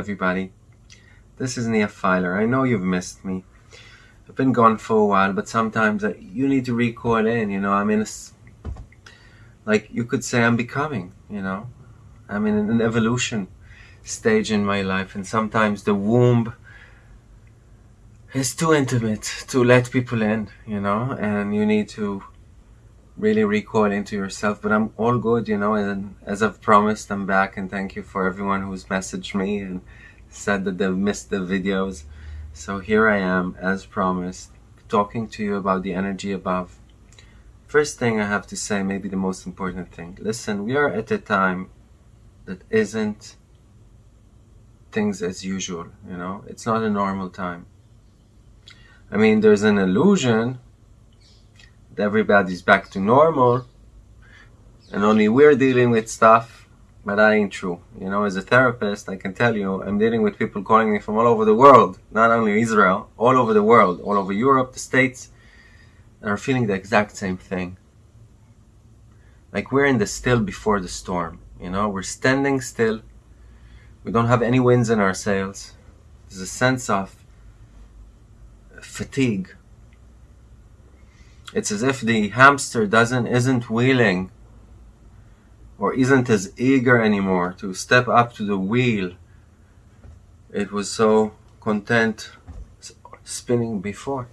everybody. This is Nia Filer. I know you've missed me. I've been gone for a while, but sometimes uh, you need to recoil in, you know. I'm in a, like you could say I'm becoming, you know. I'm in an evolution stage in my life, and sometimes the womb is too intimate to let people in, you know, and you need to really recoil into yourself. But I'm all good, you know, and as I've promised, I'm back, and thank you for everyone who's messaged me and said that they've missed the videos. So here I am, as promised, talking to you about the energy above. First thing I have to say, maybe the most important thing. Listen, we are at a time that isn't things as usual, you know? It's not a normal time. I mean, there's an illusion everybody's back to normal and only we're dealing with stuff, but that ain't true. You know, as a therapist, I can tell you, I'm dealing with people calling me from all over the world, not only Israel, all over the world, all over Europe, the States, and are feeling the exact same thing. Like we're in the still before the storm, you know, we're standing still. We don't have any winds in our sails. There's a sense of fatigue. It's as if the hamster doesn't isn't wheeling or isn't as eager anymore to step up to the wheel. It was so content spinning before.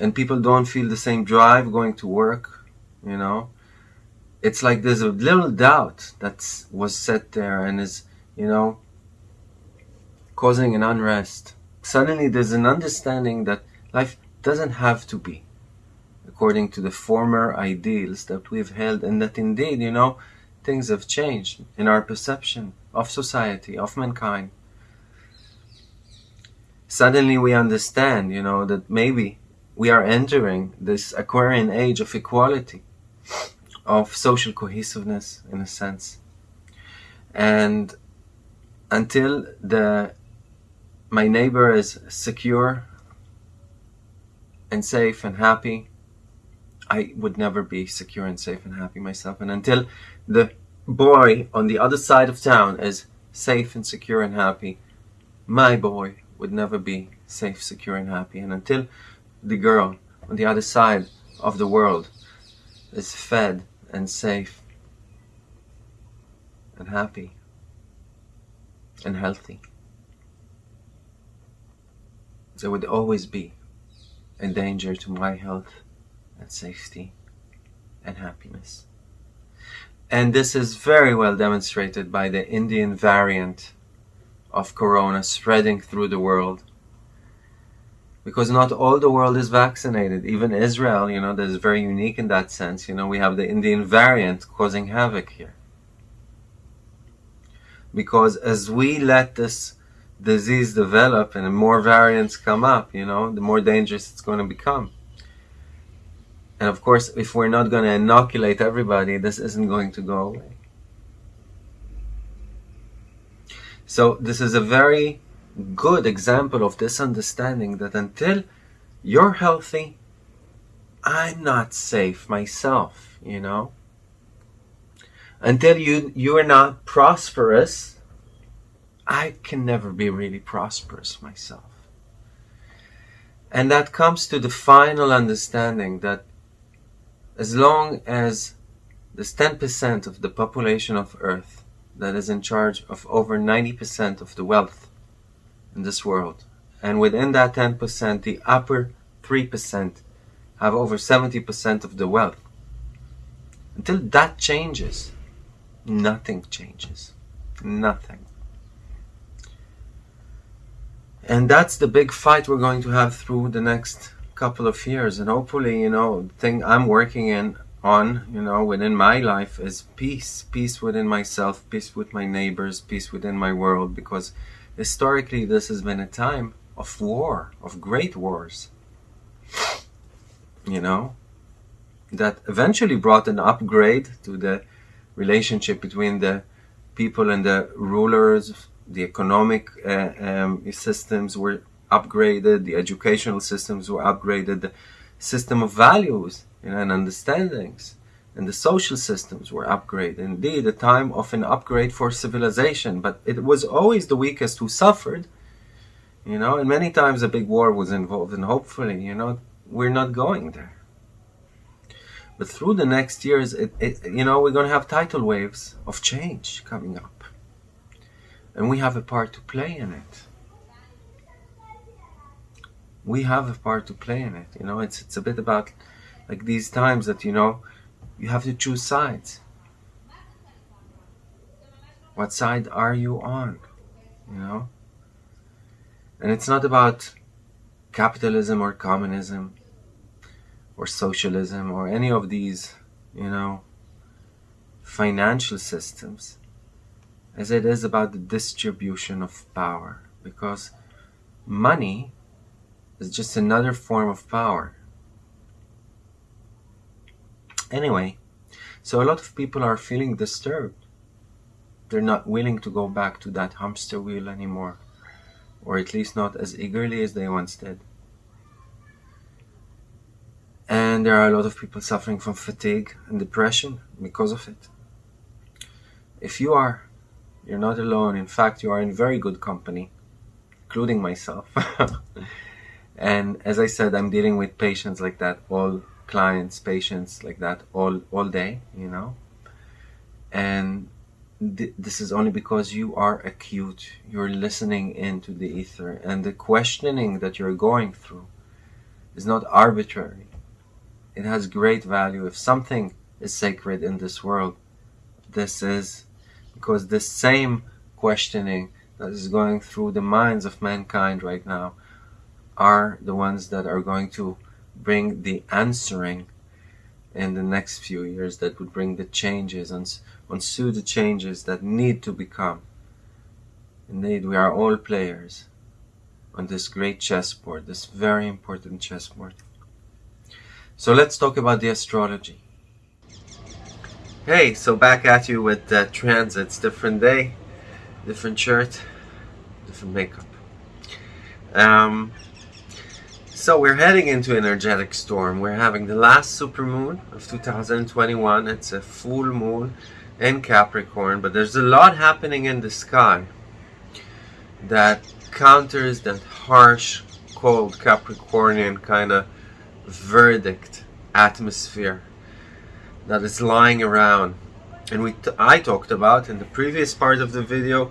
And people don't feel the same drive going to work, you know. It's like there's a little doubt that was set there and is, you know, causing an unrest suddenly there's an understanding that life doesn't have to be according to the former ideals that we've held and that indeed, you know, things have changed in our perception of society, of mankind. Suddenly we understand, you know, that maybe we are entering this Aquarian age of equality, of social cohesiveness in a sense. And until the my neighbor is secure and safe and happy, I would never be secure and safe and happy myself. And until the boy on the other side of town is safe and secure and happy, my boy would never be safe, secure, and happy. And until the girl on the other side of the world is fed and safe and happy and healthy there would always be a danger to my health and safety and happiness. And this is very well demonstrated by the Indian variant of corona spreading through the world. Because not all the world is vaccinated. Even Israel, you know, that is very unique in that sense. You know, we have the Indian variant causing havoc here. Because as we let this disease develop and the more variants come up, you know, the more dangerous it's going to become. And of course, if we're not going to inoculate everybody, this isn't going to go away. So this is a very good example of this understanding that until you're healthy, I'm not safe myself, you know. Until you you're not prosperous, I can never be really prosperous myself. And that comes to the final understanding that as long as there's 10% of the population of Earth that is in charge of over 90% of the wealth in this world, and within that 10%, the upper 3% have over 70% of the wealth. Until that changes, nothing changes. Nothing. And that's the big fight we're going to have through the next couple of years. And hopefully, you know, the thing I'm working in on, you know, within my life is peace. Peace within myself, peace with my neighbors, peace within my world. Because historically, this has been a time of war, of great wars. You know, that eventually brought an upgrade to the relationship between the people and the rulers the economic uh, um, systems were upgraded, the educational systems were upgraded, the system of values and understandings and the social systems were upgraded. Indeed, a time of an upgrade for civilization, but it was always the weakest who suffered, you know, and many times a big war was involved, and hopefully, you know, we're not going there. But through the next years, it, it, you know, we're going to have tidal waves of change coming up. And we have a part to play in it. We have a part to play in it. You know, it's, it's a bit about like these times that, you know, you have to choose sides. What side are you on? You know? And it's not about capitalism or communism or socialism or any of these, you know, financial systems as it is about the distribution of power because money is just another form of power Anyway, so a lot of people are feeling disturbed. They're not willing to go back to that hamster wheel anymore, or at least not as eagerly as they once did. And there are a lot of people suffering from fatigue and depression because of it. If you are, you're not alone. In fact, you are in very good company, including myself. and as I said, I'm dealing with patients like that all clients, patients like that all all day, you know. And th- this is only because you are acute. You're listening into the ether, and the questioning that you're going through is not arbitrary. It has great value. If something is sacred in this world, this is because the same questioning that is going through the minds of mankind right now are the ones that are going to bring the answering in the next few years that would bring the changes and ensue the changes that need to become. Indeed, we are all players on this great chessboard, this very important chessboard. So let's talk about the astrology. Hey, so back at you with the transits. Different day, different shirt, different makeup. Um, so we're heading into energetic storm. We're having the last supermoon of 2021. It's a full moon in Capricorn, but there's a lot happening in the sky that counters that harsh, cold Capricornian kind of verdict atmosphere that is lying around. And we I talked about in the previous part of the video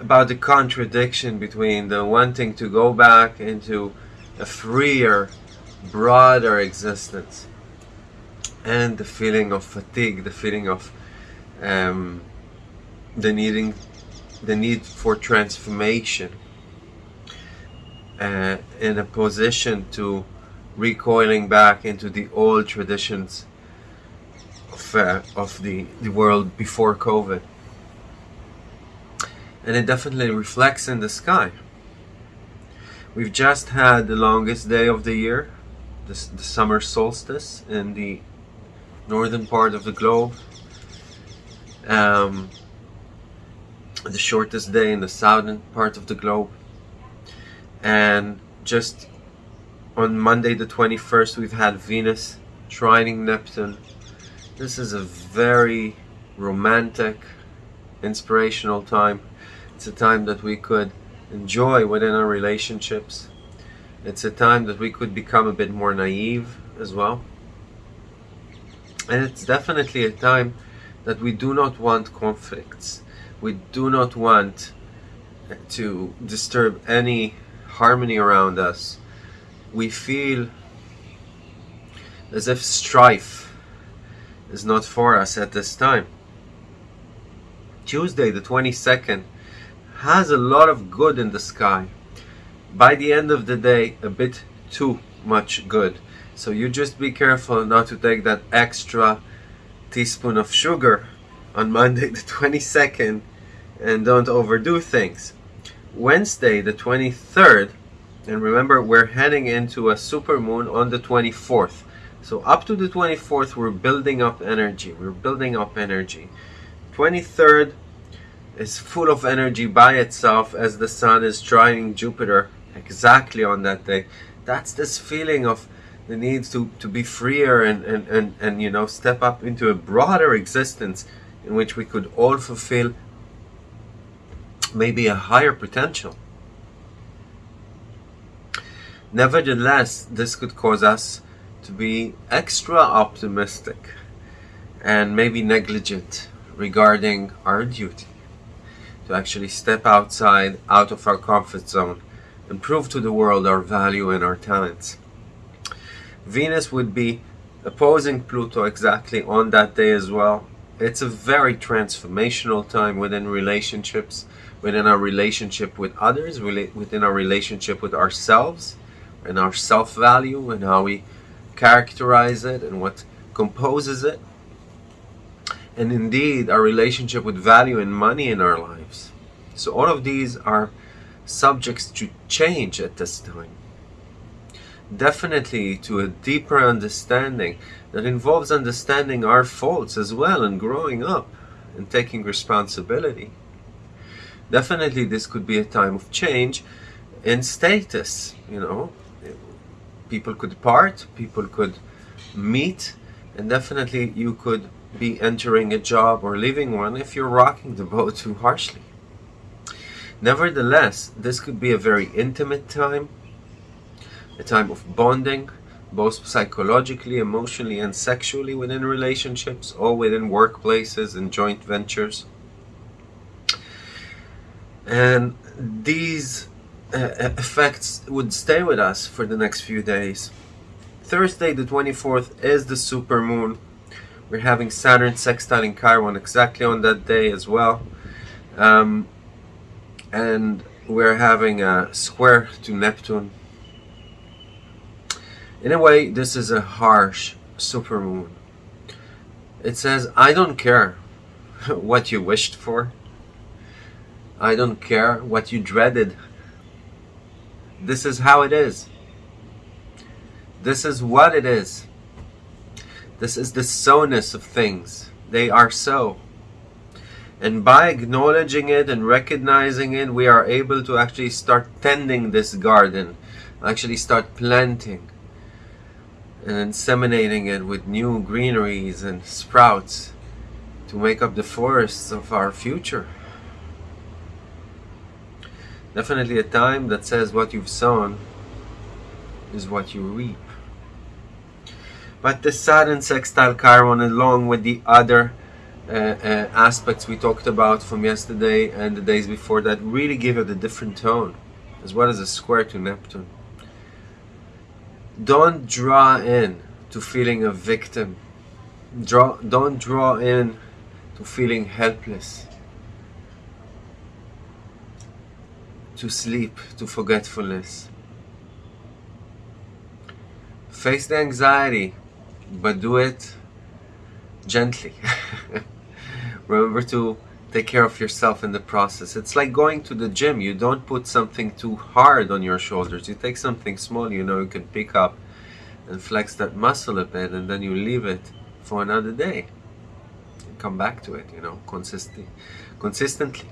about the contradiction between the wanting to go back into a freer, broader existence. And the feeling of fatigue, the feeling of um, the needing, the need for transformation, uh, in a position to recoiling back into the old traditions of, uh, of the, the world before COVID. And it definitely reflects in the sky. We've just had the longest day of the year, the, the summer solstice in the northern part of the globe. Um, the shortest day in the southern part of the globe. And just on Monday the 21st, we've had Venus trining Neptune. This is a very romantic, inspirational time. It's a time that we could enjoy within our relationships. It's a time that we could become a bit more naive as well. And it's definitely a time that we do not want conflicts. We do not want to disturb any harmony around us. We feel as if strife is not for us at this time. Tuesday, the 22nd, has a lot of good in the sky. By the end of the day, a bit too much good. So you just be careful not to take that extra teaspoon of sugar on Monday the 22nd and don't overdo things. Wednesday the 23rd, and remember we're heading into a super moon on the 24th. So up to the 24th we're building up energy. We're building up energy. 23rd is full of energy by itself as the sun is trining Jupiter exactly on that day. That's this feeling of the need to, to be freer and, and, and, and you know step up into a broader existence in which we could all fulfill maybe a higher potential. Nevertheless, this could cause us to be extra optimistic and maybe negligent regarding our duty to actually step outside out of our comfort zone and prove to the world our value and our talents. Venus would be opposing Pluto exactly on that day as well. It's a very transformational time within relationships, within our relationship with others, within our relationship with ourselves, and our self value, and how we characterize it, and what composes it. And indeed, our relationship with value and money in our lives. So, all of these are subjects to change at this time definitely to a deeper understanding that involves understanding our faults as well and growing up and taking responsibility. Definitely, this could be a time of change in status. You know, people could part, people could meet, and definitely you could be entering a job or leaving one if you're rocking the boat too harshly. Nevertheless, this could be a very intimate time a time of bonding, both psychologically, emotionally, and sexually within relationships or within workplaces and joint ventures. And these effects would stay with us for the next few days. Thursday, the 24th, is the supermoon. We're having Saturn sextiling Chiron exactly on that day as well. Um, and we're having a square to Neptune in a way, this is a harsh supermoon. It says, I don't care what you wished for. I don't care what you dreaded. This is how it is. This is what it is. This is the so-ness of things. They are so. And by acknowledging it and recognizing it, we are able to actually start tending this garden, actually start planting and inseminating it with new greeneries and sprouts to make up the forests of our future. Definitely a time that says what you've sown is what you reap. But the Saturn sextile Chiron, along with the other uh, uh, aspects we talked about from yesterday and the days before that, really give it a different tone, as well as a square to Neptune don't draw in to feeling a victim. Draw, don't draw in to feeling helpless, to sleep, to forgetfulness. Face the anxiety, but do it gently. Remember to take care of yourself in the process. It's like going to the gym. You don't put something too hard on your shoulders. You take something small you know you can pick up and flex that muscle a bit and then you leave it for another day. Come back to it, you know, consistently. consistently.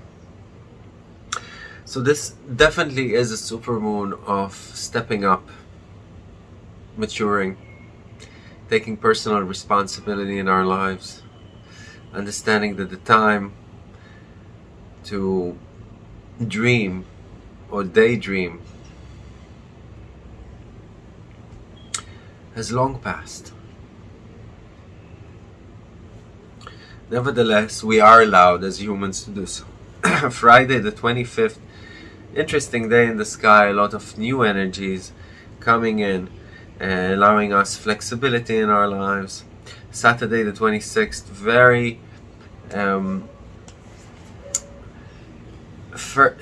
So this definitely is a supermoon of stepping up, maturing, taking personal responsibility in our lives, understanding that the time to dream or daydream has long passed. Nevertheless, we are allowed as humans to do so. Friday the 25th, interesting day in the sky, a lot of new energies coming in, uh, allowing us flexibility in our lives. Saturday the 26th, very um,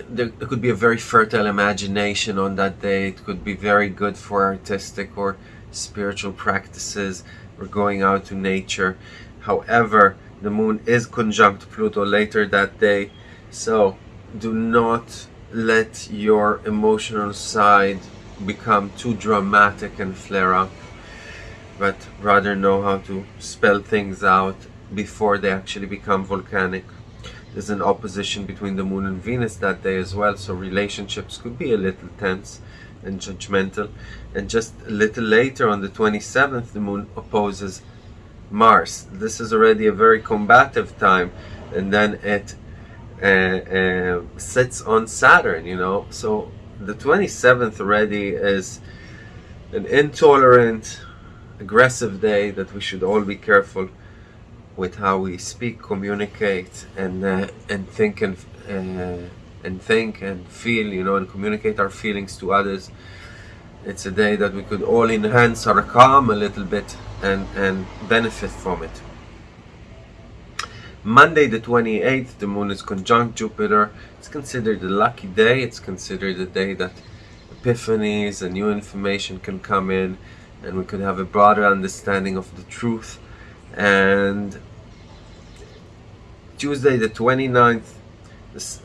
there could be a very fertile imagination on that day. It could be very good for artistic or spiritual practices or going out to nature. However, the moon is conjunct Pluto later that day, so do not let your emotional side become too dramatic and flare up, but rather know how to spell things out before they actually become volcanic. there's an opposition between the moon and Venus that day as well, so relationships could be a little tense and judgmental. And just a little later on the 27th, the moon opposes Mars. This is already a very combative time, and then it uh, sits on Saturn, you know. So the 27th already is an intolerant, aggressive day that we should all be careful with how we speak, communicate, and uh, and think and uh, and think and feel, you know, and communicate our feelings to others. It's a day that we could all enhance our calm a little bit and and benefit from it. Monday the 28th, the moon is conjunct Jupiter. It's considered a lucky day. It's considered a day that epiphanies and new information can come in and we could have a broader understanding of the truth. And Tuesday the 29th,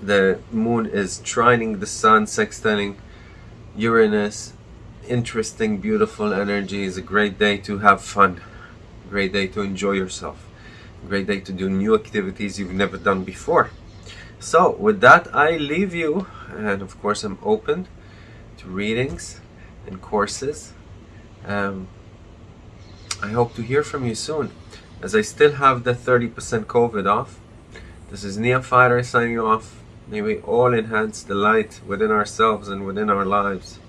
the moon is trining the sun, sextiling Uranus. Interesting, beautiful energy. Is a great day to have fun. Great day to enjoy yourself great day to do new activities you've never done before. So with that I leave you and of course I'm open to readings and courses. Um, I hope to hear from you soon as I still have the 30% COVID off. This is Neophyter signing off. May we all enhance the light within ourselves and within our lives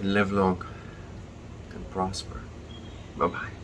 and live long and prosper. Bye-bye.